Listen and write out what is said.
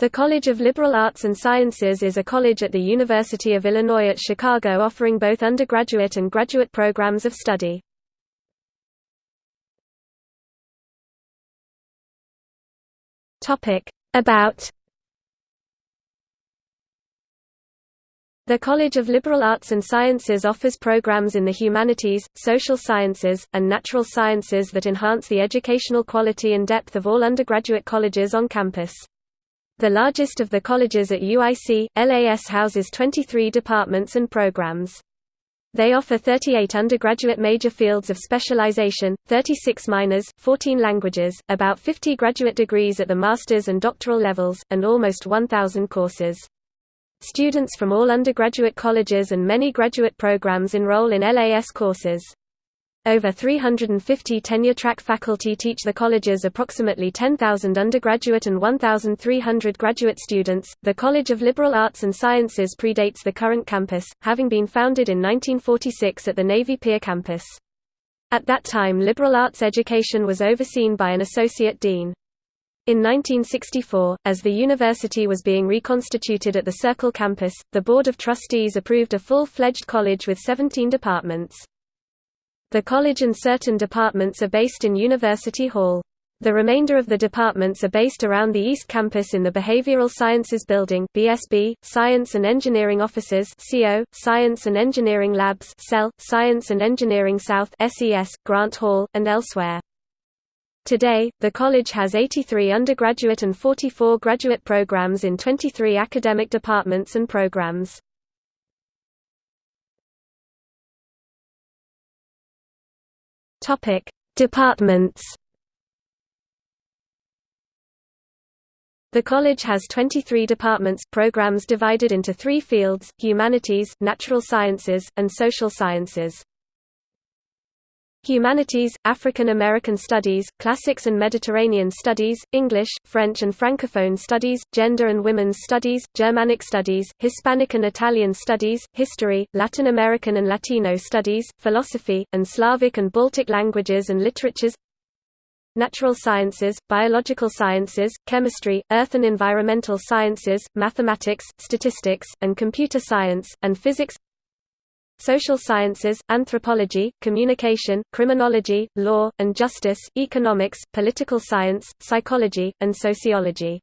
The College of Liberal Arts and Sciences is a college at the University of Illinois at Chicago offering both undergraduate and graduate programs of study. About The College of Liberal Arts and Sciences offers programs in the humanities, social sciences, and natural sciences that enhance the educational quality and depth of all undergraduate colleges on campus. The largest of the colleges at UIC, LAS houses 23 departments and programs. They offer 38 undergraduate major fields of specialization, 36 minors, 14 languages, about 50 graduate degrees at the master's and doctoral levels, and almost 1,000 courses. Students from all undergraduate colleges and many graduate programs enroll in LAS courses. Over 350 tenure-track faculty teach the college's approximately 10,000 undergraduate and 1,300 graduate students. The College of Liberal Arts and Sciences predates the current campus, having been founded in 1946 at the Navy Pier campus. At that time liberal arts education was overseen by an associate dean. In 1964, as the university was being reconstituted at the Circle campus, the Board of Trustees approved a full-fledged college with 17 departments. The college and certain departments are based in University Hall. The remainder of the departments are based around the East Campus in the Behavioral Sciences Building BSB, Science and Engineering Offices CO, Science and Engineering Labs CEL, Science and Engineering South SES, Grant Hall, and elsewhere. Today, the college has 83 undergraduate and 44 graduate programs in 23 academic departments and programs. Topic: Departments. The college has 23 departments programs divided into three fields, humanities, natural sciences, and social sciences. Humanities, African American Studies, Classics and Mediterranean Studies, English, French and Francophone Studies, Gender and Women's Studies, Germanic Studies, Hispanic and Italian Studies, History, Latin American and Latino Studies, Philosophy, and Slavic and Baltic Languages and Literatures. Natural Sciences, Biological Sciences, Chemistry, Earth and Environmental Sciences, Mathematics, Statistics, and Computer Science, and Physics social sciences, anthropology, communication, criminology, law, and justice, economics, political science, psychology, and sociology.